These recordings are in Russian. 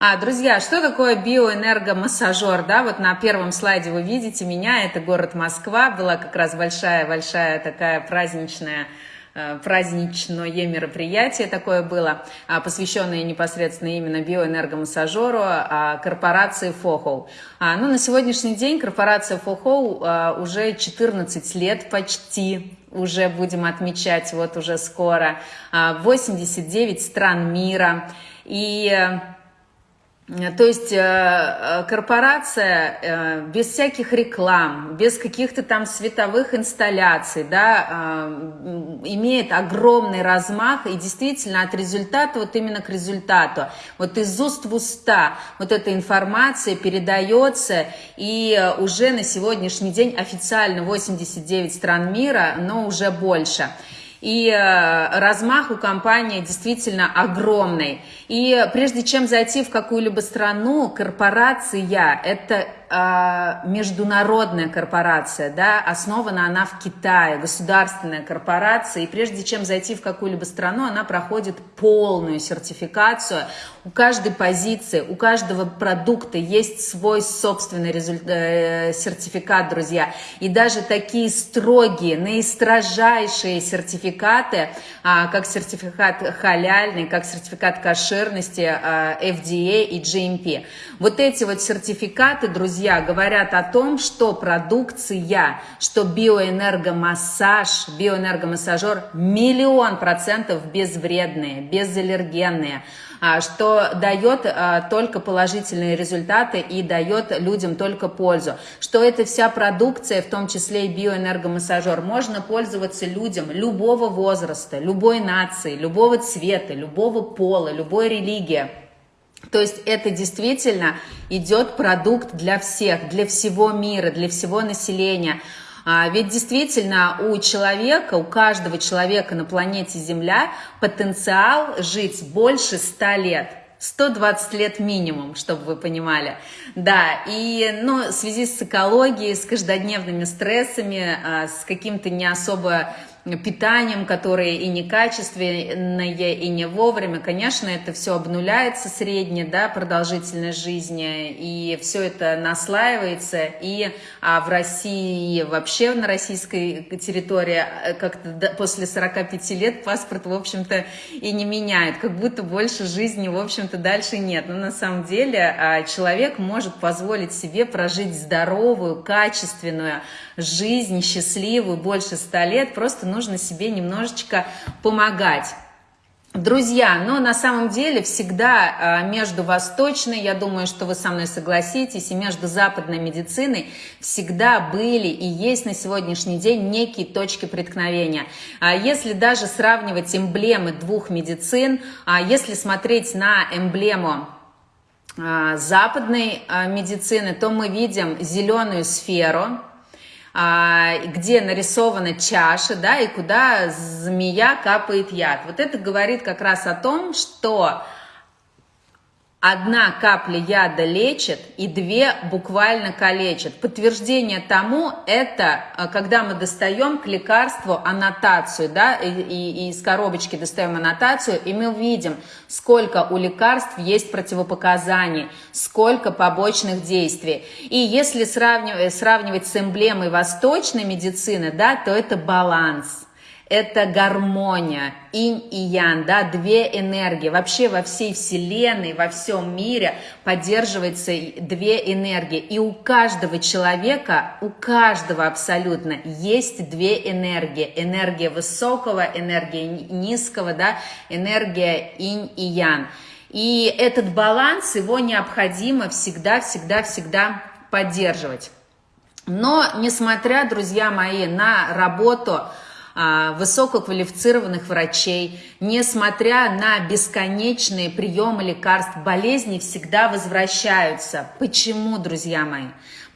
А, друзья, что такое биоэнергомассажер? Да, вот на первом слайде вы видите меня, это город Москва, была как раз большая-большая такая праздничная э, праздничное мероприятие такое было, а, посвященное непосредственно именно биоэнергомассажеру а, корпорации Фохоу. Ну, на сегодняшний день корпорация Фохоу уже 14 лет почти уже будем отмечать, вот уже скоро, 89 стран мира. И то есть э, э, корпорация э, без всяких реклам, без каких-то там световых инсталляций, да, имеет огромный размах и действительно от результата вот именно к результату, вот из уст в уста вот эта информация передается и уже на сегодняшний день официально 89 стран мира, но уже больше. И э, размах у компании действительно огромный. И прежде чем зайти в какую-либо страну, корпорация – это а, международная корпорация, да, основана она в Китае, государственная корпорация, и прежде чем зайти в какую-либо страну, она проходит полную сертификацию. У каждой позиции, у каждого продукта есть свой собственный результат, э, сертификат, друзья. И даже такие строгие, наистрожайшие сертификаты, а, как сертификат халяльный, как сертификат кошерности а, FDA и GMP. Вот эти вот сертификаты, друзья, друзья, говорят о том, что продукция, что биоэнергомассаж, биоэнергомассажер миллион процентов безвредные, безаллергенные, а, что дает а, только положительные результаты и дает людям только пользу, что это вся продукция, в том числе и биоэнергомассажер, можно пользоваться людям любого возраста, любой нации, любого цвета, любого пола, любой религии. То есть это действительно идет продукт для всех, для всего мира, для всего населения. А ведь действительно у человека, у каждого человека на планете Земля потенциал жить больше 100 лет. 120 лет минимум, чтобы вы понимали. Да, и ну, в связи с экологией, с каждодневными стрессами, а, с каким-то не особо питанием, которое и некачественное, и не вовремя. Конечно, это все обнуляется средняя да, продолжительность жизни, и все это наслаивается, и а в России, вообще на российской территории, э, как-то после 45 лет паспорт, в общем-то, и не меняет, как будто больше жизни, в общем-то, дальше нет. Но на самом деле а, человек может позволить себе прожить здоровую, качественную жизнь, счастливую, больше 100 лет, просто нужно нужно себе немножечко помогать. Друзья, но на самом деле всегда а, между восточной, я думаю, что вы со мной согласитесь, и между западной медициной всегда были и есть на сегодняшний день некие точки преткновения. А если даже сравнивать эмблемы двух медицин, а если смотреть на эмблему западной медицины, то мы видим зеленую сферу, где нарисована чаша, да, и куда змея капает яд. Вот это говорит как раз о том, что Одна капля яда лечит, и две буквально калечит. Подтверждение тому это, э, когда мы достаем к лекарству аннотацию, да, и, и из коробочки достаем аннотацию, и мы видим, сколько у лекарств есть противопоказаний, сколько побочных действий. И если сравнивать, сравнивать с эмблемой восточной медицины, да, то это баланс это гармония, инь и ян, да, две энергии. Вообще во всей вселенной, во всем мире поддерживается две энергии. И у каждого человека, у каждого абсолютно есть две энергии. Энергия высокого, энергия низкого, да, энергия инь и ян. И этот баланс, его необходимо всегда, всегда, всегда поддерживать. Но, несмотря, друзья мои, на работу высококвалифицированных врачей, несмотря на бесконечные приемы лекарств, болезни всегда возвращаются. Почему, друзья мои?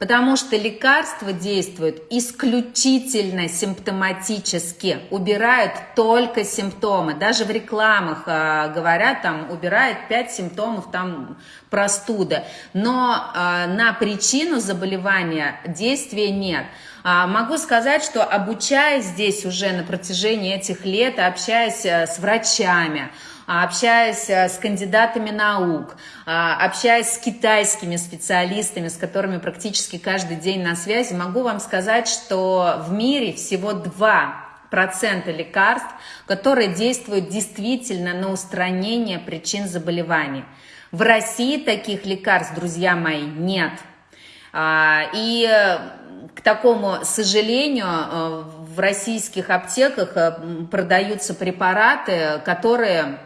Потому что лекарства действуют исключительно симптоматически, убирают только симптомы. Даже в рекламах э, говорят, там убирает 5 симптомов там простуда. Но э, на причину заболевания действия нет. А, могу сказать, что обучаясь здесь уже на протяжении этих лет, общаясь э, с врачами, а, общаясь э, с кандидатами наук, а, общаясь с китайскими специалистами, с которыми практически каждый день на связи, могу вам сказать, что в мире всего два процента лекарств, которые действуют действительно на устранение причин заболеваний. В России таких лекарств, друзья мои, нет. А, и э, к такому сожалению, э, в российских аптеках э, продаются препараты, которые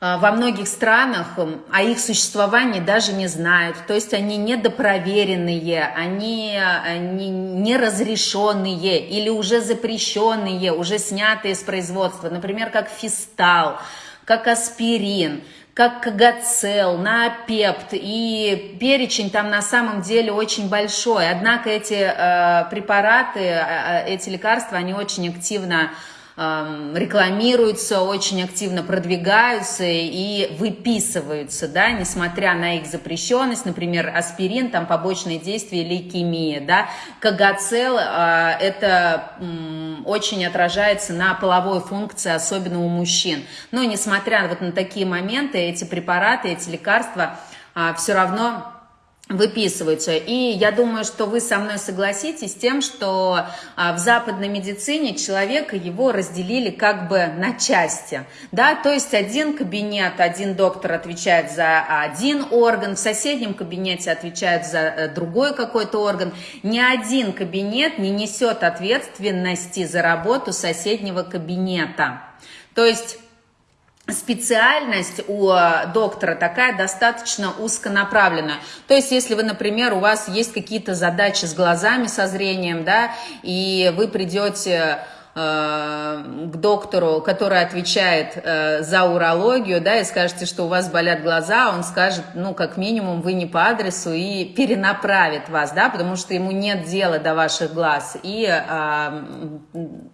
во многих странах о их существовании даже не знают. То есть они недопроверенные, они, они неразрешенные или уже запрещенные, уже снятые с производства. Например, как фистал, как аспирин – как Кагацел, Наопепт, и перечень там на самом деле очень большой. Однако эти э, препараты, э, э эти лекарства, они очень активно рекламируются, очень активно продвигаются и выписываются, да, несмотря на их запрещенность, например, аспирин, там побочные действия лейкемии, да, кагацел, а, это очень отражается на половой функции, особенно у мужчин. Но несмотря вот на такие моменты, эти препараты, эти лекарства а, все равно выписываются. И я думаю, что вы со мной согласитесь с тем, что а, в западной медицине человека его разделили как бы на части. Да? То есть один кабинет, один доктор отвечает за один орган, в соседнем кабинете отвечает за э, другой какой-то орган. Ни один кабинет не несет ответственности за работу соседнего кабинета. То есть специальность у э, доктора такая достаточно узконаправленная. То есть, если вы, например, у вас есть какие-то задачи с глазами, со зрением, да, и вы придете к доктору, который отвечает э, за урологию, да, и скажете, что у вас болят глаза, он скажет, ну, как минимум, вы не по адресу и перенаправит вас, да, потому что ему нет дела до ваших глаз и, а,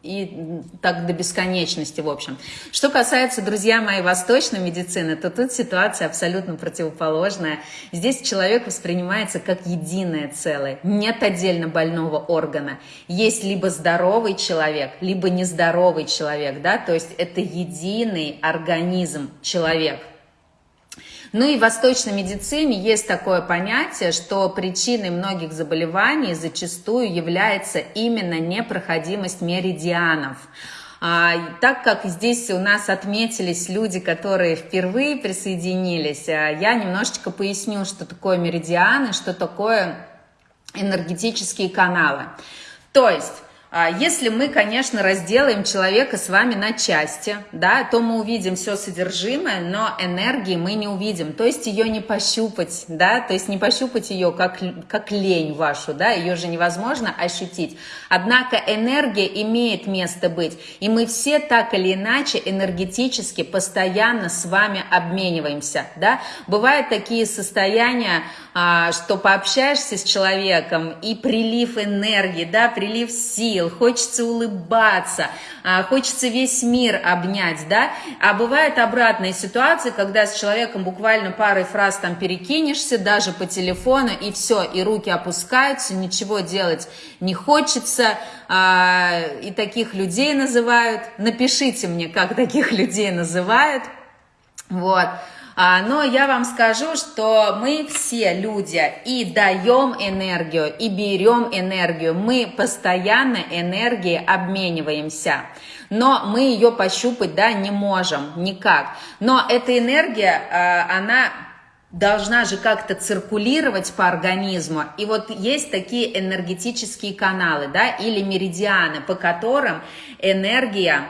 и так до бесконечности, в общем. Что касается, друзья мои, восточной медицины, то тут ситуация абсолютно противоположная. Здесь человек воспринимается как единое целое, нет отдельно больного органа. Есть либо здоровый человек, либо нездоровый человек, да, то есть это единый организм человек. Ну и в восточной медицине есть такое понятие, что причиной многих заболеваний зачастую является именно непроходимость меридианов. А, так как здесь у нас отметились люди, которые впервые присоединились, а, я немножечко поясню, что такое меридианы, что такое энергетические каналы. То есть если мы, конечно, разделаем человека с вами на части, да, то мы увидим все содержимое, но энергии мы не увидим, то есть ее не пощупать, да, то есть не пощупать ее как, как лень вашу, да, ее же невозможно ощутить. Однако энергия имеет место быть, и мы все так или иначе энергетически постоянно с вами обмениваемся, да. Бывают такие состояния, а, что пообщаешься с человеком, и прилив энергии, да, прилив сил, сил, хочется улыбаться, а, хочется весь мир обнять, да, а бывает обратная ситуация, когда с человеком буквально парой фраз там перекинешься, даже по телефону, и все, и руки опускаются, ничего делать не хочется, а, и таких людей называют, напишите мне, как таких людей называют, вот, но я вам скажу, что мы все люди и даем энергию, и берем энергию. Мы постоянно энергией обмениваемся. Но мы ее пощупать да, не можем никак. Но эта энергия, а, она должна же как-то циркулировать по организму. И вот есть такие энергетические каналы, да, или меридианы, по которым энергия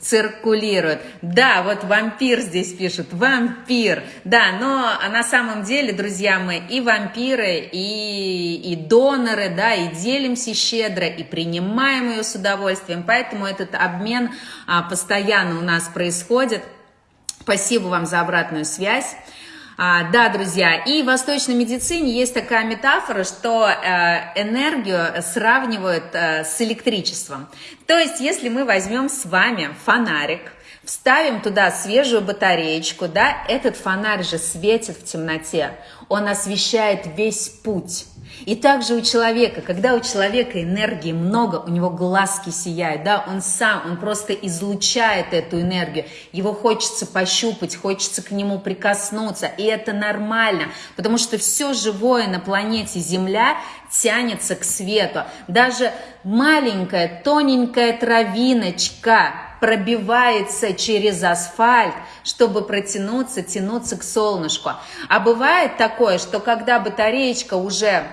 циркулирует. Да, вот вампир здесь пишут, вампир. Да, но на самом деле, друзья мои, и вампиры, и, и доноры, да, и делимся щедро, и принимаем ее с удовольствием. Поэтому этот обмен а, постоянно у нас происходит. Спасибо вам за обратную связь. А, да, друзья, и в восточной медицине есть такая метафора, что э, энергию сравнивают э, с электричеством. То есть, если мы возьмем с вами фонарик, вставим туда свежую батареечку, да, этот фонарь же светит в темноте, он освещает весь путь. И также у человека, когда у человека энергии много, у него глазки сияют, да, он сам, он просто излучает эту энергию, его хочется пощупать, хочется к нему прикоснуться, и это нормально, потому что все живое на планете Земля тянется к свету. Даже маленькая, тоненькая травиночка пробивается через асфальт, чтобы протянуться, тянуться к солнышку. А бывает такое, что когда батареечка уже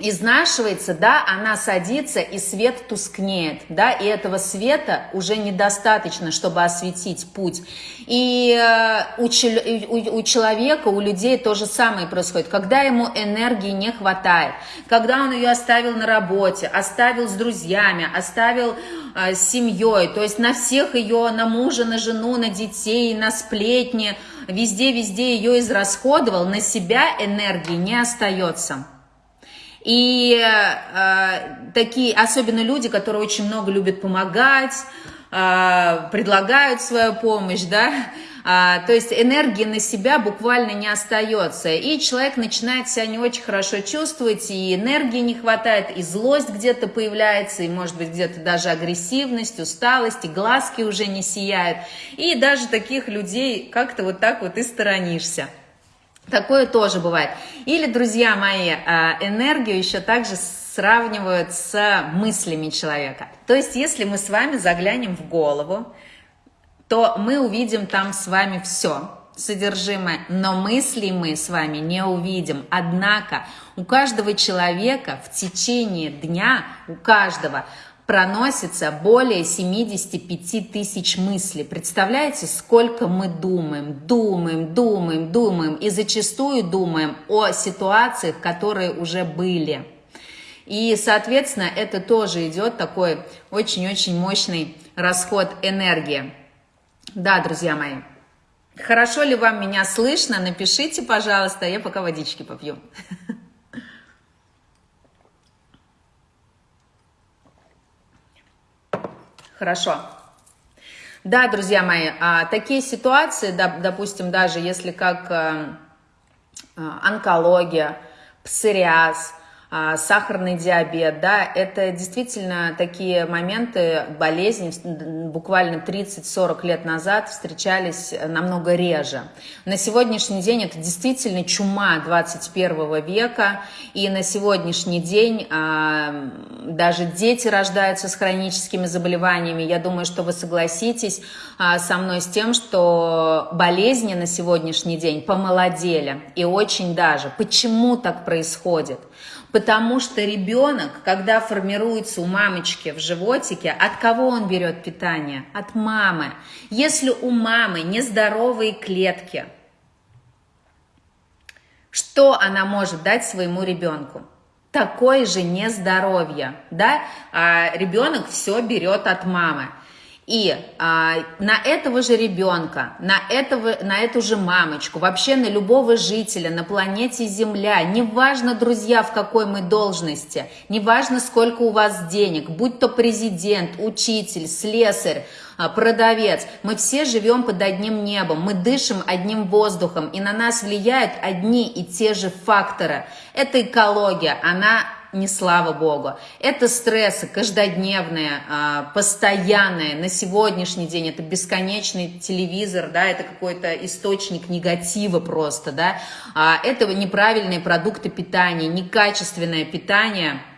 изнашивается, да, она садится и свет тускнеет, да, и этого света уже недостаточно, чтобы осветить путь. И э, у, у, у человека, у людей то же самое происходит, когда ему энергии не хватает, когда он ее оставил на работе, оставил с друзьями, оставил э, с семьей, то есть на всех ее, на мужа, на жену, на детей, на сплетни, везде-везде ее израсходовал, на себя энергии не остается. И э, такие, особенно люди, которые очень много любят помогать, э, предлагают свою помощь, да, а, то есть энергии на себя буквально не остается. И человек начинает себя не очень хорошо чувствовать, и энергии не хватает, и злость где-то появляется, и может быть где-то даже агрессивность, усталость, и глазки уже не сияют. И даже таких людей как-то вот так вот и сторонишься. Такое тоже бывает. Или, друзья мои, а, энергию еще также сравнивают с мыслями человека. То есть, если мы с вами заглянем в голову, то мы увидим там с вами все содержимое, но мысли мы с вами не увидим. Однако у каждого человека в течение дня, у каждого проносится более 75 тысяч мыслей. Представляете, сколько мы думаем, думаем, думаем, думаем и зачастую думаем о ситуациях, которые уже были. И, соответственно, это тоже идет такой очень-очень мощный расход энергии. Да, друзья мои. Хорошо ли вам меня слышно? Напишите, пожалуйста, я пока водички попью. Хорошо. Да, друзья мои, а, такие ситуации, допустим, даже если как э, э, онкология, псориаз, сахарный диабет, да, это действительно такие моменты болезни буквально 30-40 лет назад встречались намного реже. На сегодняшний день это действительно чума 21 века, и на сегодняшний день а, даже дети рождаются с хроническими заболеваниями. Я думаю, что вы согласитесь а, со мной с тем, что болезни на сегодняшний день помолодели, и очень даже. Почему так происходит? Потому что ребенок, когда формируется у мамочки в животике, от кого он берет питание? От мамы. Если у мамы нездоровые клетки, что она может дать своему ребенку? Такое же нездоровье, да? А ребенок все берет от мамы. И а, на этого же ребенка, на, этого, на эту же мамочку, вообще на любого жителя на планете Земля, неважно, друзья, в какой мы должности, неважно, сколько у вас денег, будь то президент, учитель, слесарь, а, продавец, мы все живем под одним небом, мы дышим одним воздухом, и на нас влияют одни и те же факторы. Это экология, она не слава богу. Это стрессы каждодневные, а, постоянные, на сегодняшний день это бесконечный телевизор, да, это какой-то источник негатива просто, да, а, это неправильные продукты питания, некачественное питание –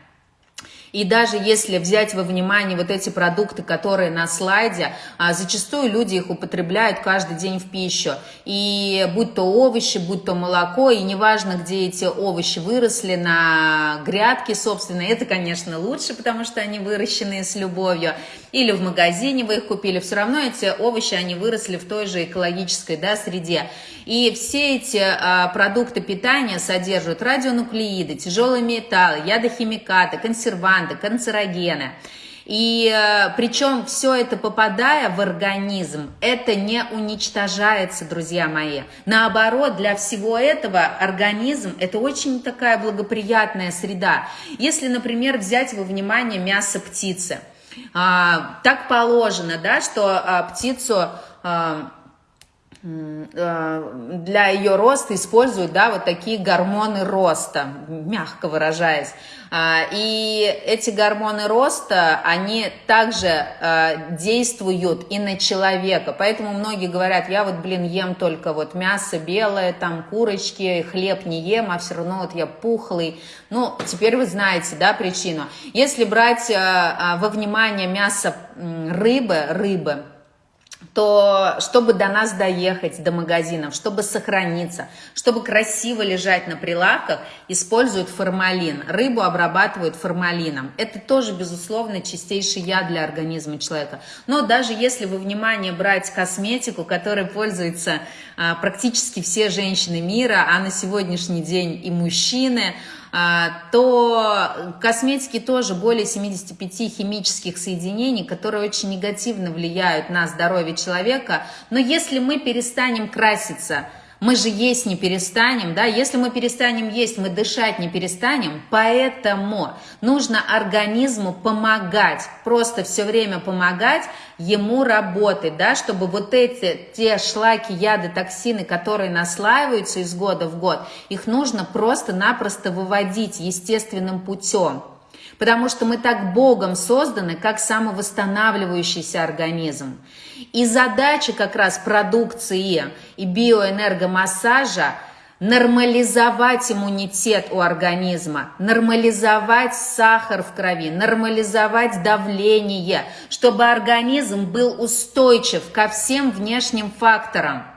и даже если взять во внимание вот эти продукты, которые на слайде, а, зачастую люди их употребляют каждый день в пищу. И будь то овощи, будь то молоко, и неважно, где эти овощи выросли, на грядке, собственно, это, конечно, лучше, потому что они выращены с любовью. Или в магазине вы их купили, все равно эти овощи, они выросли в той же экологической да, среде. И все эти а, продукты питания содержат радионуклеиды, тяжелые металлы, ядохимикаты, консерванты, канцерогены. И э, причем все это попадая в организм, это не уничтожается, друзья мои. Наоборот, для всего этого организм это очень такая благоприятная среда. Если, например, взять во внимание мясо птицы, а, так положено, да, что а, птицу а, для ее роста используют, да, вот такие гормоны роста, мягко выражаясь. А, и эти гормоны роста, они также э, действуют и на человека. Поэтому многие говорят, я вот, блин, ем только вот мясо белое, там курочки, хлеб не ем, а все равно вот я пухлый. Ну, теперь вы знаете, да, причину. Если брать э, во внимание мясо рыбы, рыбы, то чтобы до нас доехать, до магазинов, чтобы сохраниться, чтобы красиво лежать на прилавках, используют формалин. Рыбу обрабатывают формалином. Это тоже, безусловно, чистейший яд для организма человека. Но даже если вы внимание брать косметику, которой пользуются а, практически все женщины мира, а на сегодняшний день и мужчины – то косметики тоже более 75 химических соединений, которые очень негативно влияют на здоровье человека. Но если мы перестанем краситься, мы же есть не перестанем, да, если мы перестанем есть, мы дышать не перестанем, поэтому нужно организму помогать, просто все время помогать ему работать, да, чтобы вот эти, те шлаки, яды, токсины, которые наслаиваются из года в год, их нужно просто-напросто выводить естественным путем потому что мы так Богом созданы, как самовосстанавливающийся организм. И задача как раз продукции и биоэнергомассажа нормализовать иммунитет у организма, нормализовать сахар в крови, нормализовать давление, чтобы организм был устойчив ко всем внешним факторам.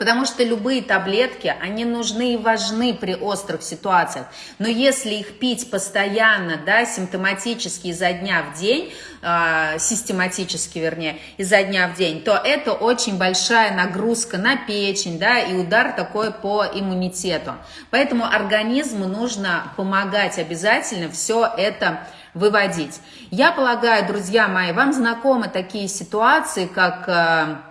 Потому что любые таблетки, они нужны и важны при острых ситуациях. Но если их пить постоянно, да, симптоматически изо дня в день, э, систематически, вернее, изо дня в день, то это очень большая нагрузка на печень, да, и удар такой по иммунитету. Поэтому организму нужно помогать обязательно все это выводить. Я полагаю, друзья мои, вам знакомы такие ситуации, как э,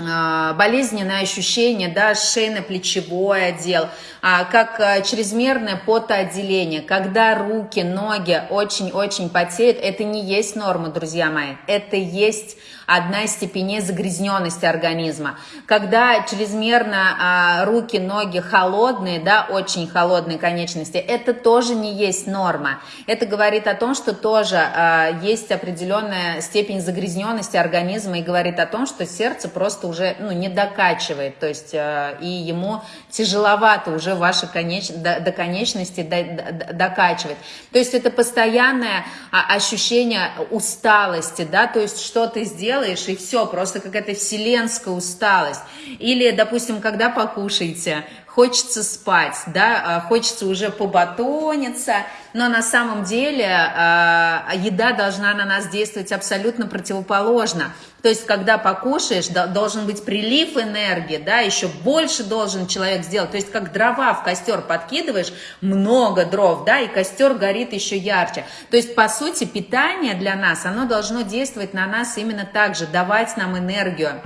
болезненное ощущение, да, шейно-плечевой отдел, как а, чрезмерное потоотделение, когда руки, ноги очень-очень потеют, это не есть норма, друзья мои, это есть одна из степеней загрязненности организма. Когда чрезмерно а, руки, ноги холодные, да, очень холодные конечности, это тоже не есть норма. Это говорит о том, что тоже а, есть определенная степень загрязненности организма и говорит о том, что сердце просто уже ну, не докачивает, то есть а, и ему тяжеловато уже ваши конеч... до, до конечности до, до, докачивать. То есть это постоянное а, ощущение усталости, да, то есть что ты сделал, делаешь, и все, просто какая-то вселенская усталость. Или, допустим, когда покушаете, хочется спать, да, а, хочется уже побатониться, но на самом деле э, еда должна на нас действовать абсолютно противоположно. То есть, когда покушаешь, должен быть прилив энергии, да, еще больше должен человек сделать. То есть, как дрова в костер подкидываешь, много дров, да, и костер горит еще ярче. То есть, по сути, питание для нас, оно должно действовать на нас именно так же, давать нам энергию,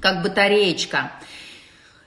как батареечка.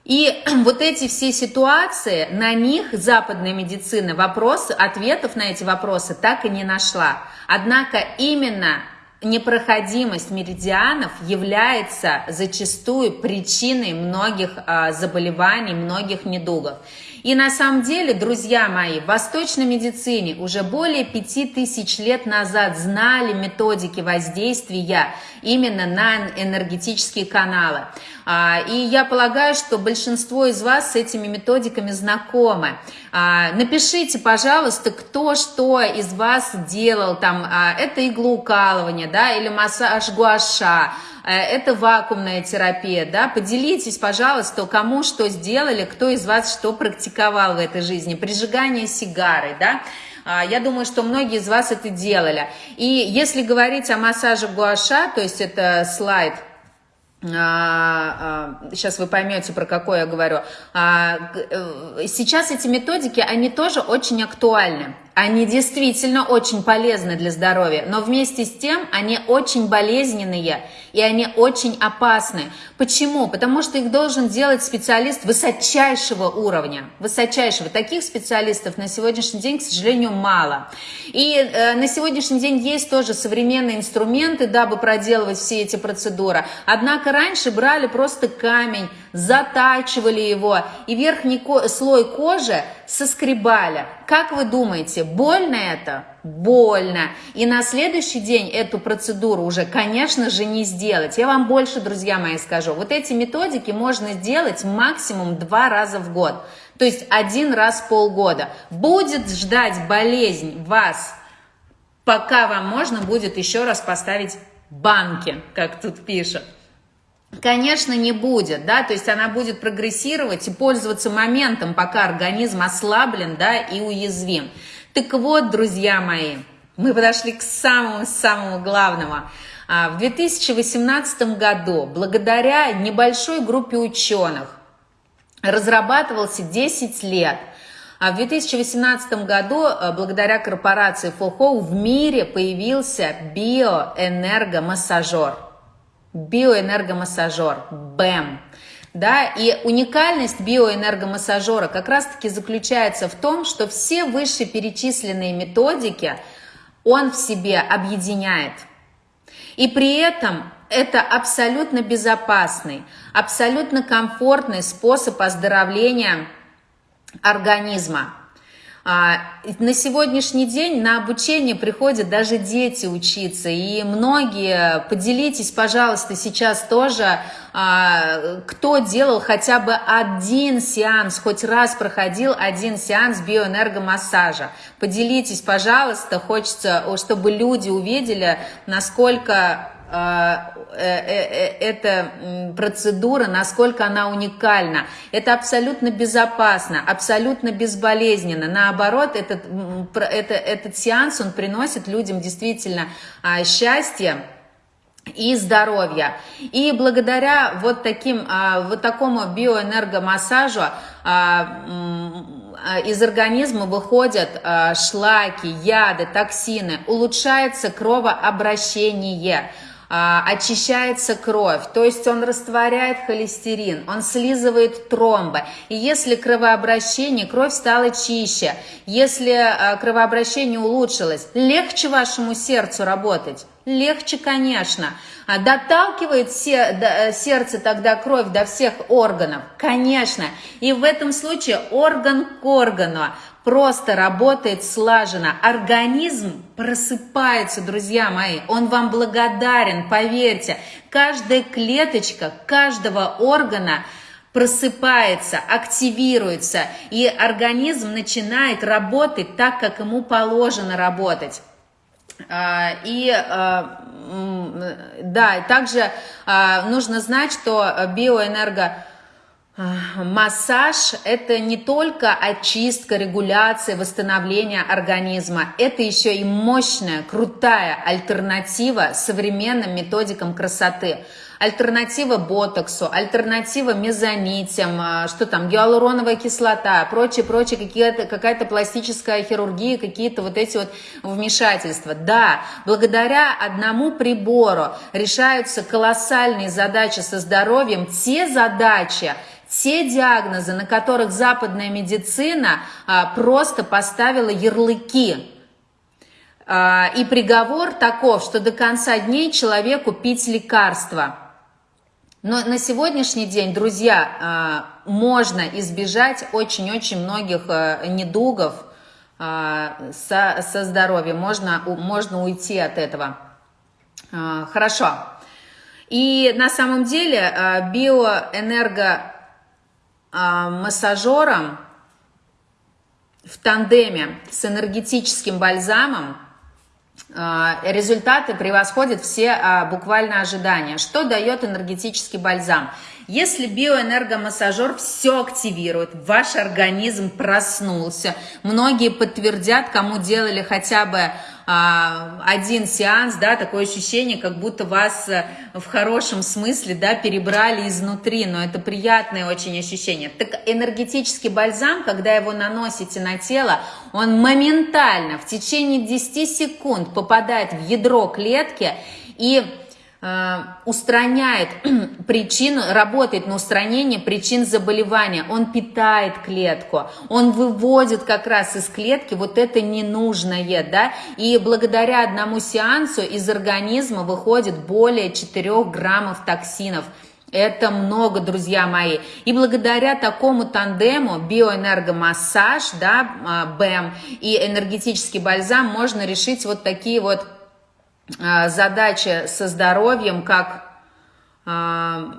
И вот эти все ситуации, на них западная медицина вопросы, ответов на эти вопросы так и не нашла. Однако именно непроходимость меридианов является зачастую причиной многих а, заболеваний, многих недугов. И на самом деле, друзья мои, в восточной медицине уже более 5000 лет назад знали методики воздействия именно на энергетические каналы. А, и я полагаю, что большинство из вас с этими методиками знакомы. А, напишите, пожалуйста, кто что из вас делал, там, а, это иглоукалывание, да, или массаж гуаша, Э, это вакуумная терапия, да, поделитесь, пожалуйста, кому что сделали, кто из вас что практиковал в этой жизни, прижигание сигары, да, я думаю, что многие из вас это делали. И если говорить о массаже гуаша, то есть это слайд, сейчас вы поймете, про какой я говорю. А, э, сейчас эти методики, они тоже очень актуальны. Они действительно очень полезны для здоровья, но вместе с тем они очень болезненные и они очень опасны. Почему? Потому что их должен делать специалист высочайшего уровня. Высочайшего. Таких специалистов на сегодняшний день, к сожалению, мало. И э, на сегодняшний день есть тоже современные инструменты, дабы проделывать все эти процедуры. Однако раньше брали просто камень, затачивали его, и верхний слой кожи соскребали. Как вы думаете, больно это? Больно. И на следующий день эту процедуру уже, конечно же, не сделать. Я вам больше, друзья мои, скажу. Вот эти методики можно сделать максимум два раза в год. То есть один раз в полгода. Будет ждать болезнь вас, пока вам можно будет еще раз поставить банки, как тут пишут. Конечно, не будет, да, то есть она будет прогрессировать и пользоваться моментом, пока организм ослаблен, да, и уязвим. Так вот, друзья мои, мы подошли к самому-самому главному. А, в 2018 году, благодаря небольшой группе ученых, разрабатывался 10 лет. А в 2018 году, а, благодаря корпорации Фолхоу, в мире появился биоэнергомассажер биоэнергомассажер, БЭМ. Да, и уникальность биоэнергомассажера как раз-таки заключается в том, что все вышеперечисленные методики он в себе объединяет. И при этом это абсолютно безопасный, абсолютно комфортный способ оздоровления организма. А, на сегодняшний день на обучение приходят даже дети учиться, и многие, поделитесь, пожалуйста, сейчас тоже, а, кто делал хотя бы один сеанс, хоть раз проходил один сеанс биоэнергомассажа. Поделитесь, пожалуйста, хочется, чтобы люди увидели, насколько эта процедура, насколько она уникальна. Это абсолютно безопасно, абсолютно безболезненно. Наоборот, этот, это, этот сеанс, он приносит людям действительно а, счастье, и здоровья. И благодаря вот, таким, а, вот такому биоэнергомассажу из организма выходят шлаки, яды, токсины, улучшается кровообращение – а, очищается кровь, то есть он растворяет холестерин, он слизывает тромбы. И если кровообращение, кровь стала чище, если а, кровообращение улучшилось, легче вашему сердцу работать. Легче, конечно. А доталкивает сердце тогда кровь до всех органов? Конечно. И в этом случае орган к органу просто работает слаженно. Организм просыпается, друзья мои. Он вам благодарен, поверьте. Каждая клеточка каждого органа просыпается, активируется, и организм начинает работать так, как ему положено работать. А, и а, да, также а, нужно знать, что биоэнерго Массаж – это не только очистка, регуляция, восстановление организма. Это еще и мощная, крутая альтернатива современным методикам красоты. Альтернатива ботоксу, альтернатива мезонитям, а, что там, гиалуроновая кислота, прочее, прочее, какая-то пластическая хирургия, какие-то вот эти вот вмешательства. Да, благодаря одному прибору решаются колоссальные задачи со здоровьем, те задачи, те диагнозы, на которых западная медицина а, просто поставила ярлыки. А, и приговор таков, что до конца дней человеку пить лекарства. Но на сегодняшний день, друзья, а, можно избежать очень-очень многих а, недугов а, со, со здоровьем. Можно, можно уйти от этого. А, хорошо. И на самом деле а, биоэнерго массажером в тандеме с энергетическим бальзамом а, результаты превосходят все а, буквально ожидания. Что дает энергетический бальзам? Если биоэнергомассажер все активирует, ваш организм проснулся, многие подтвердят, кому делали хотя бы а, один сеанс, да, такое ощущение, как будто вас э, в хорошем смысле, да, перебрали изнутри, но это приятное очень ощущение. Так энергетический бальзам, когда его наносите на тело, он моментально в течение 10 секунд попадает в ядро клетки и устраняет причину, работает на устранение причин заболевания, он питает клетку, он выводит как раз из клетки вот это ненужное, да, и благодаря одному сеансу из организма выходит более 4 граммов токсинов, это много, друзья мои. И благодаря такому тандему биоэнергомассаж, да, БЭМ и энергетический бальзам можно решить вот такие вот а, задача со здоровьем, как а,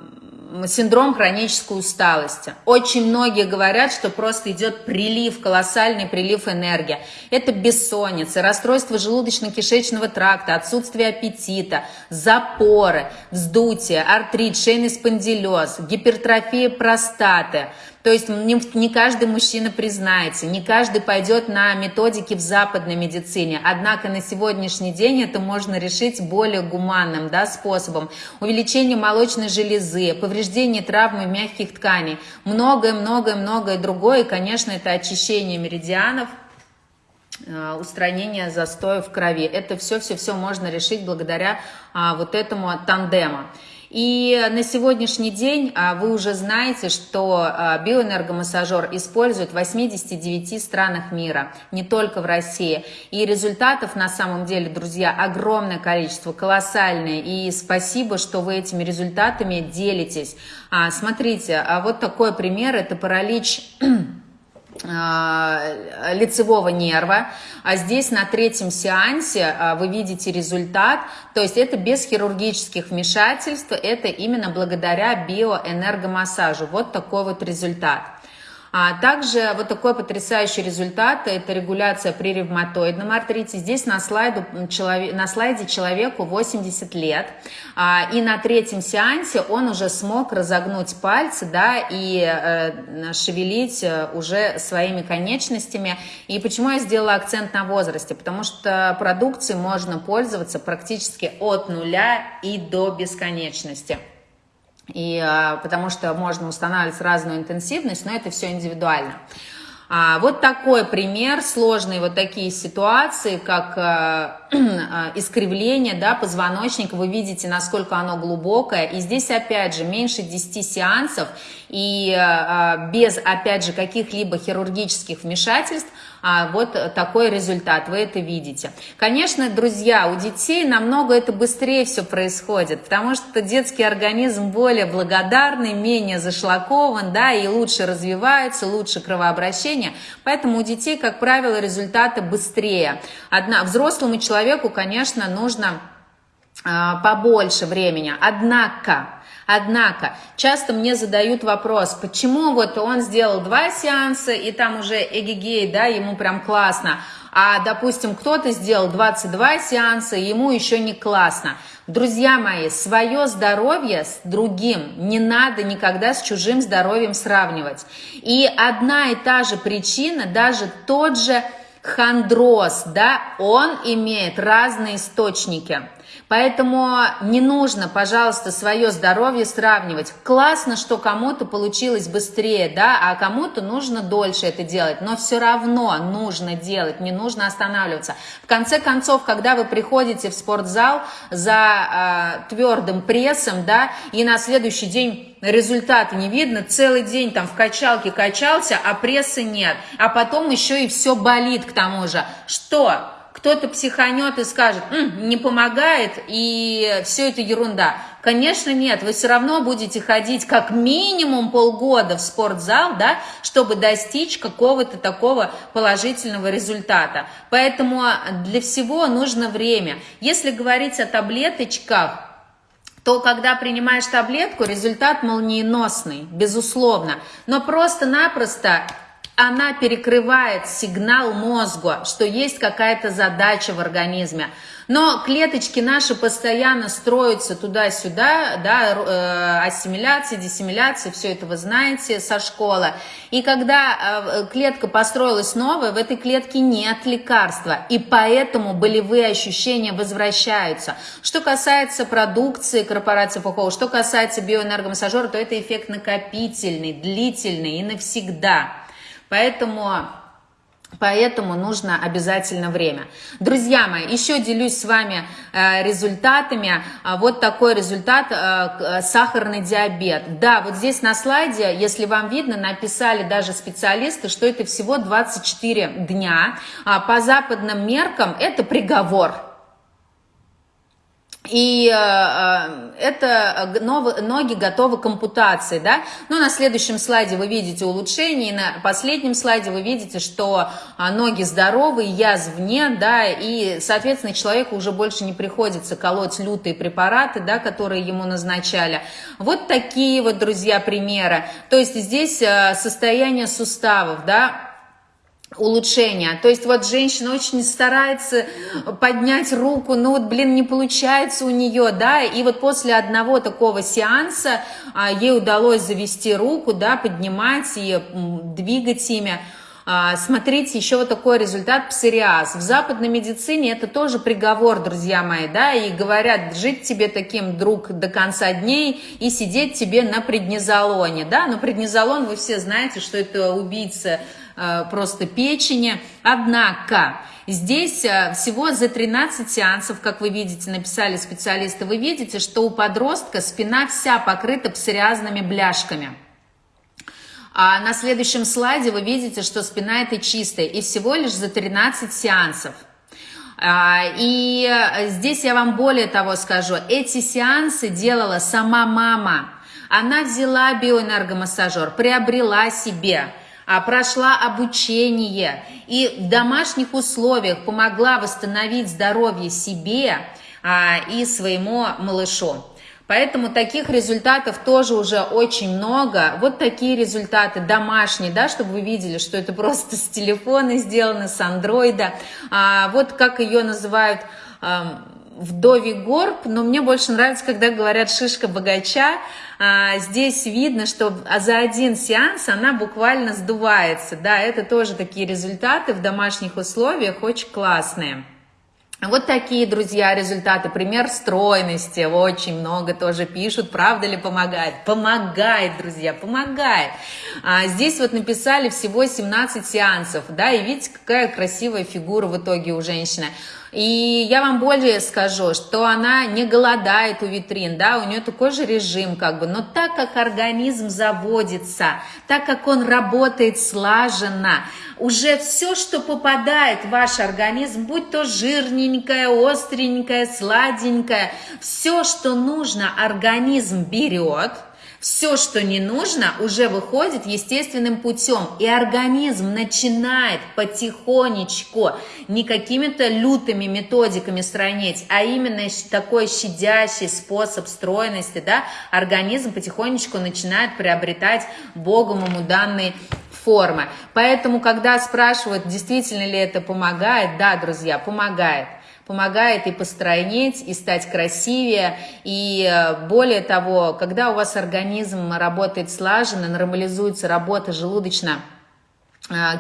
синдром хронической усталости. Очень многие говорят, что просто идет прилив, колоссальный прилив энергии. Это бессонница, расстройство желудочно-кишечного тракта, отсутствие аппетита, запоры, вздутие, артрит, шейный спондилез, гипертрофия простаты – то есть не, каждый мужчина признается, не каждый пойдет на методики в западной медицине. Однако на сегодняшний день это можно решить более гуманным да, способом. Увеличение молочной железы, повреждение травмы мягких тканей, многое-многое-многое другое. И, конечно, это очищение меридианов, э, устранение застоя в крови. Это все-все-все можно решить благодаря а, вот этому тандему. И на сегодняшний день а, вы уже знаете, что а, биоэнергомассажер используют в 89 странах мира, не только в России. И результатов на самом деле, друзья, огромное количество, колоссальное. И спасибо, что вы этими результатами делитесь. А, смотрите, вот такой пример, это паралич лицевого нерва. А здесь на третьем сеансе э, вы видите результат, то есть это без хирургических вмешательств, это именно благодаря биоэнергомассажу. Вот такой вот результат. А также вот такой потрясающий результат – это регуляция при ревматоидном артрите. Здесь на, слайду, на слайде человеку 80 лет, а, и на третьем сеансе он уже смог разогнуть пальцы да, и э, шевелить э, уже своими конечностями. И почему я сделала акцент на возрасте? Потому что продукцией можно пользоваться практически от нуля и до бесконечности и, а, потому что можно устанавливать разную интенсивность, но это все индивидуально. А, вот такой пример, сложные вот такие ситуации, как а, а, искривление да, позвоночника, вы видите, насколько оно глубокое, и здесь опять же меньше 10 сеансов, и а, без опять же каких-либо хирургических вмешательств, а вот такой результат, вы это видите. Конечно, друзья, у детей намного это быстрее все происходит, потому что детский организм более благодарный, менее зашлакован, да, и лучше развивается, лучше кровообращение, поэтому у детей, как правило, результаты быстрее. Одна, взрослому человеку, конечно, нужно а, побольше времени, однако Однако, часто мне задают вопрос, почему вот он сделал два сеанса, и там уже эгегей, да, ему прям классно, а, допустим, кто-то сделал 22 сеанса, ему еще не классно. Друзья мои, свое здоровье с другим не надо никогда с чужим здоровьем сравнивать. И одна и та же причина, даже тот же хондроз, да, он имеет разные источники. Поэтому не нужно, пожалуйста, свое здоровье сравнивать. Классно, что кому-то получилось быстрее, да, а кому-то нужно дольше это делать, но все равно нужно делать, не нужно останавливаться. В конце концов, когда вы приходите в спортзал за э, твердым прессом, да, и на следующий день результата не видно, целый день там в качалке качался, а прессы нет, а потом еще и все болит к тому же. Что? Кто-то психанет и скажет, М, не помогает, и все это ерунда. Конечно, нет, вы все равно будете ходить как минимум полгода в спортзал, да, чтобы достичь какого-то такого положительного результата. Поэтому для всего нужно время. Если говорить о таблеточках, то когда принимаешь таблетку, результат молниеносный, безусловно. Но просто-напросто она перекрывает сигнал мозгу, что есть какая-то задача в организме. Но клеточки наши постоянно строятся туда-сюда, да, э, ассимиляция, диссимиляция, все это вы знаете со школы. И когда э, клетка построилась новая, в этой клетке нет лекарства, и поэтому болевые ощущения возвращаются. Что касается продукции корпорации ФОХО, что касается биоэнергомассажера, то это эффект накопительный, длительный и навсегда. Поэтому Поэтому нужно обязательно время. Друзья мои, еще делюсь с вами э, результатами. А, вот такой результат, э, сахарный диабет. Да, вот здесь на слайде, если вам видно, написали даже специалисты, что это всего 24 дня. А по западным меркам это приговор. И э, э это ноги готовы к ампутации, да. Ну, на следующем слайде вы видите улучшение, и на последнем слайде вы видите, что а, ноги здоровы, язв нет, да, и, соответственно, человеку уже больше не приходится колоть лютые препараты, да, которые ему назначали. Вот такие вот, друзья, примеры. То есть здесь э, состояние суставов, да, улучшения. То есть вот женщина очень старается поднять руку, но вот, блин, не получается у нее, да, и вот после одного такого сеанса а, ей удалось завести руку, да, поднимать и двигать ими. А, смотрите, еще вот такой результат псориаз. В западной медицине это тоже приговор, друзья мои, да, и говорят, жить тебе таким, друг, до конца дней и сидеть тебе на преднизолоне, да, но преднизолон, вы все знаете, что это убийца просто печени. Однако здесь э, всего за 13 сеансов, как вы видите, написали специалисты, вы видите, что у подростка спина вся покрыта псориазными бляшками. А на следующем слайде вы видите, что спина это чистая, и всего лишь за 13 сеансов. А, и э, здесь я вам более того скажу, эти сеансы делала сама мама. Она взяла биоэнергомассажер, приобрела себе, прошла обучение и в домашних условиях помогла восстановить здоровье себе а, и своему малышу. Поэтому таких результатов тоже уже очень много. Вот такие результаты домашние, да, чтобы вы видели, что это просто с телефона сделано, с андроида. А, вот как ее называют вдовий горб, но мне больше нравится, когда говорят шишка богача. А, здесь видно, что за один сеанс она буквально сдувается. Да, это тоже такие результаты в домашних условиях очень классные. Вот такие, друзья, результаты. Пример стройности. Очень много тоже пишут. Правда ли помогает? Помогает, друзья, помогает. А, здесь вот написали всего 17 сеансов. Да, и видите, какая красивая фигура в итоге у женщины. И я вам более скажу, что она не голодает у витрин, да, у нее такой же режим как бы, но так как организм заводится, так как он работает слаженно, уже все, что попадает в ваш организм, будь то жирненькое, остренькое, сладенькое, все, что нужно, организм берет – все, что не нужно, уже выходит естественным путем. И организм начинает потихонечку, не какими-то лютыми методиками странить, а именно такой щадящий способ стройности, да, организм потихонечку начинает приобретать Богом ему данные формы. Поэтому, когда спрашивают, действительно ли это помогает, да, друзья, помогает помогает и постройнеть, и стать красивее. И э, более того, когда у вас организм работает слаженно, нормализуется работа желудочно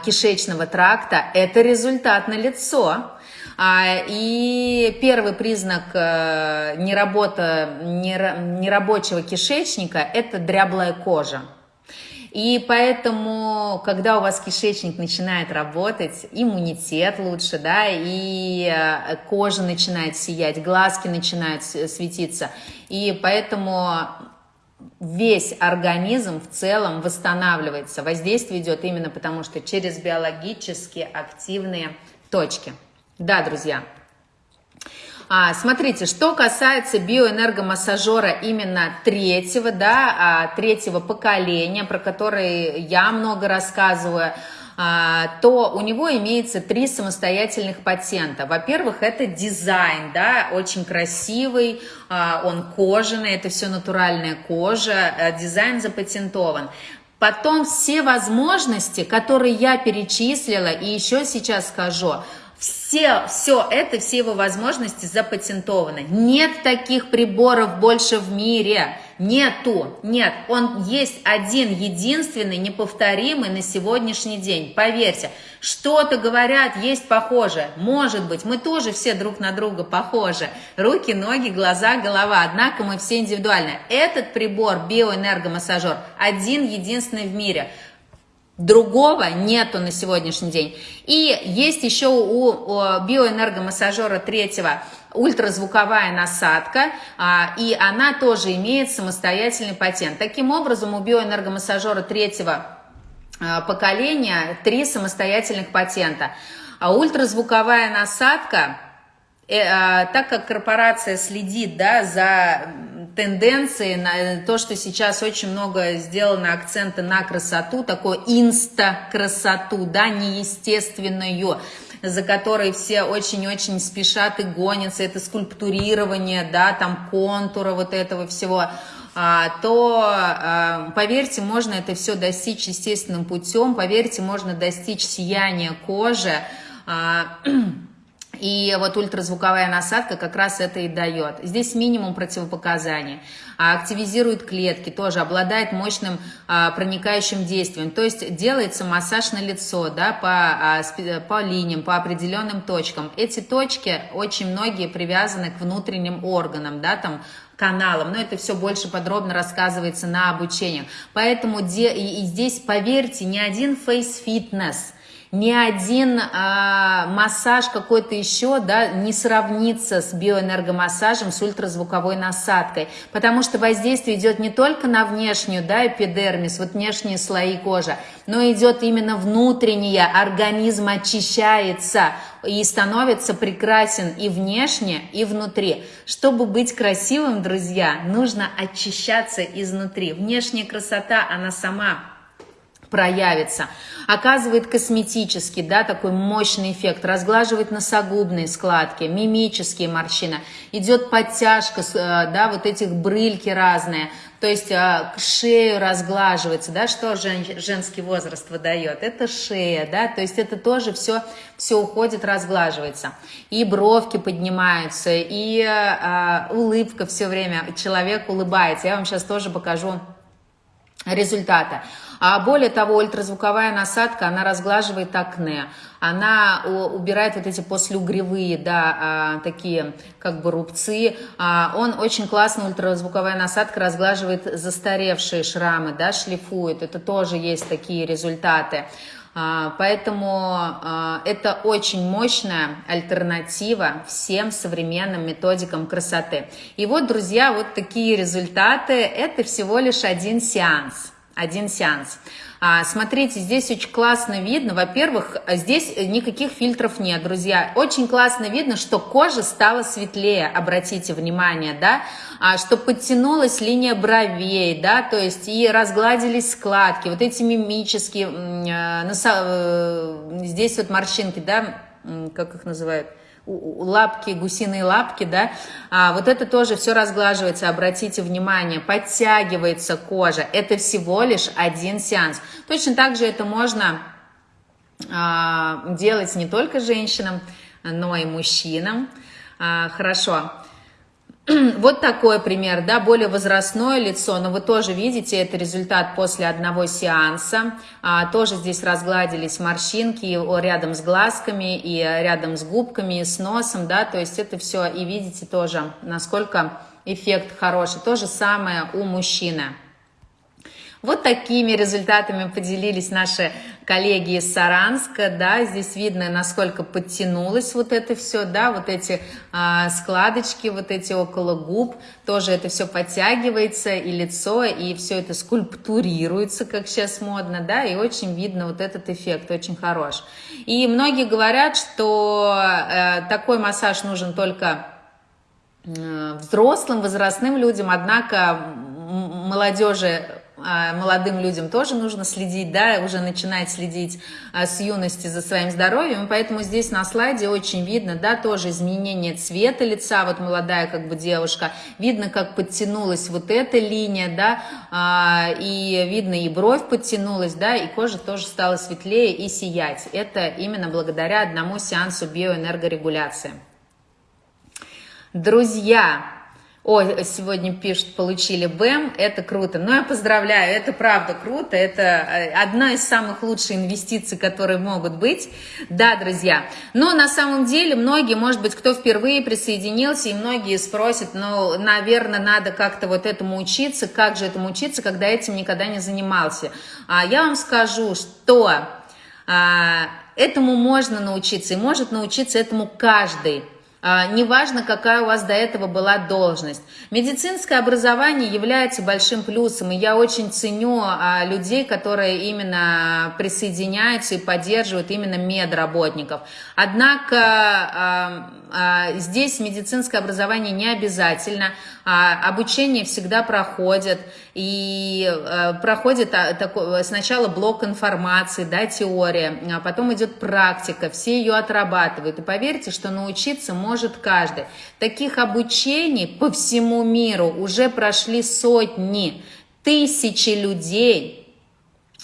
кишечного тракта, это результат на лицо. А, и первый признак э, неработа, нерабочего кишечника – это дряблая кожа. И поэтому, когда у вас кишечник начинает работать, иммунитет лучше, да, и э, кожа начинает сиять, глазки начинают светиться. И поэтому весь организм в целом восстанавливается. Воздействие идет именно потому, что через биологически активные точки. Да, друзья. А, смотрите, что касается биоэнергомассажера именно третьего, да, а, третьего поколения, про который я много рассказываю, а, то у него имеется три самостоятельных патента. Во-первых, это дизайн, да, очень красивый, а, он кожаный, это все натуральная кожа, дизайн запатентован. Потом все возможности, которые я перечислила и еще сейчас скажу, все, все это, все его возможности запатентованы. Нет таких приборов больше в мире. Нету. Нет. Он есть один, единственный, неповторимый на сегодняшний день. Поверьте. Что-то говорят, есть похоже. Может быть, мы тоже все друг на друга похожи. Руки, ноги, глаза, голова. Однако мы все индивидуальны. Этот прибор, биоэнергомассажер, один, единственный в мире – Другого нету на сегодняшний день. И есть еще у биоэнергомассажера третьего ультразвуковая насадка, а, и она тоже имеет самостоятельный патент. Таким образом, у биоэнергомассажера третьего а, поколения три самостоятельных патента. А ультразвуковая насадка, так как корпорация следит да, за тенденции, на то, что сейчас очень много сделано акцента на красоту, такую инста-красоту, да, неестественную, за которой все очень-очень спешат и гонятся, это скульптурирование, да, там контура вот этого всего, а, то, а, поверьте, можно это все достичь естественным путем, поверьте, можно достичь сияния кожи, а, и вот ультразвуковая насадка как раз это и дает. Здесь минимум противопоказаний. А активизирует клетки, тоже обладает мощным а, проникающим действием. То есть делается массаж на лицо, да, по, а, по линиям, по определенным точкам. Эти точки очень многие привязаны к внутренним органам, да, там каналам, но это все больше подробно рассказывается на обучении. Поэтому и, и здесь, поверьте, ни один фейс-фитнес – ни один а, массаж какой-то еще да, не сравнится с биоэнергомассажем, с ультразвуковой насадкой, потому что воздействие идет не только на внешнюю, да, эпидермис, вот внешние слои кожи, но идет именно внутреннее, организм очищается и становится прекрасен и внешне, и внутри. Чтобы быть красивым, друзья, нужно очищаться изнутри. Внешняя красота, она сама проявится. Оказывает косметический, да, такой мощный эффект, разглаживает носогубные складки, мимические морщины, идет подтяжка, э, да, вот этих брыльки разные, то есть э, шею разглаживается, да, что жен, женский возраст выдает, это шея, да, то есть это тоже все, все уходит, разглаживается. И бровки поднимаются, и а, улыбка все время, человек улыбается. Я вам сейчас тоже покажу результата. А более того, ультразвуковая насадка, она разглаживает акне, она убирает вот эти послеугревые, да, а, такие как бы рубцы. А, он очень классно, ультразвуковая насадка, разглаживает застаревшие шрамы, да, шлифует. Это тоже есть такие результаты. А, поэтому это очень мощная альтернатива всем современным методикам красоты. И вот, друзья, вот такие результаты. Это всего лишь один сеанс один сеанс. А, смотрите, здесь очень классно видно. Во-первых, здесь никаких фильтров нет, друзья. Очень классно видно, что кожа стала светлее, обратите внимание, да, а, что подтянулась линия бровей, да, то есть и разгладились складки, вот эти мимические, э, носа, э, здесь вот морщинки, да, как их называют, лапки, гусиные лапки, да, а, вот это тоже все разглаживается, обратите внимание, подтягивается кожа, это всего лишь один сеанс. Точно так же это можно а, делать не только женщинам, но и мужчинам. А, хорошо. Вот такой пример, да, более возрастное лицо, но вы тоже видите, это результат после одного сеанса. А, тоже здесь разгладились морщинки рядом с глазками и рядом с губками, и с носом, да, то есть это все, и видите тоже, насколько эффект хороший. То же самое у мужчины. Вот такими результатами поделились наши коллеги из Саранска, да, здесь видно, насколько подтянулось вот это все, да, вот эти а, складочки, вот эти около губ, тоже это все подтягивается, и лицо, и все это скульптурируется, как сейчас модно, да, и очень видно вот этот эффект, очень хорош. И многие говорят, что э, такой массаж нужен только э, взрослым, возрастным людям, однако молодежи молодым людям тоже нужно следить, да, уже начинать следить а, с юности за своим здоровьем, поэтому здесь на слайде очень видно, да, тоже изменение цвета лица, вот молодая как бы девушка, видно, как подтянулась вот эта линия, да, а, и видно и бровь подтянулась, да, и кожа тоже стала светлее и сиять. Это именно благодаря одному сеансу биоэнергорегуляции. Друзья, о, сегодня пишут, получили БЭМ, это круто. Ну, я поздравляю, это правда круто, это э, одна из самых лучших инвестиций, которые могут быть. Да, друзья, но на самом деле многие, может быть, кто впервые присоединился, и многие спросят, ну, наверное, надо как-то вот этому учиться, как же этому учиться, когда этим никогда не занимался. А я вам скажу, что а, этому можно научиться, и может научиться этому каждый. А, неважно, какая у вас до этого была должность. Медицинское образование является большим плюсом, и я очень ценю а, людей, которые именно присоединяются и поддерживают именно медработников. Однако а, здесь медицинское образование не обязательно, обучение всегда проходит, и проходит такой, сначала блок информации, да, теория, а потом идет практика, все ее отрабатывают, и поверьте, что научиться может каждый. Таких обучений по всему миру уже прошли сотни, тысячи людей а,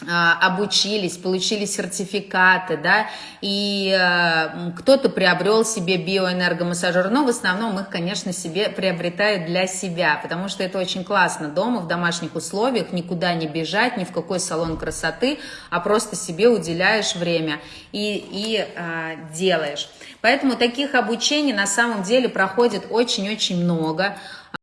обучились, получили сертификаты, да, и э, кто-то приобрел себе биоэнергомассажер, но в основном их, конечно, себе приобретают для себя, потому что это очень классно дома, в домашних условиях, никуда не бежать, ни в какой салон красоты, а просто себе уделяешь время и, и э, делаешь. Поэтому таких обучений на самом деле проходит очень-очень много.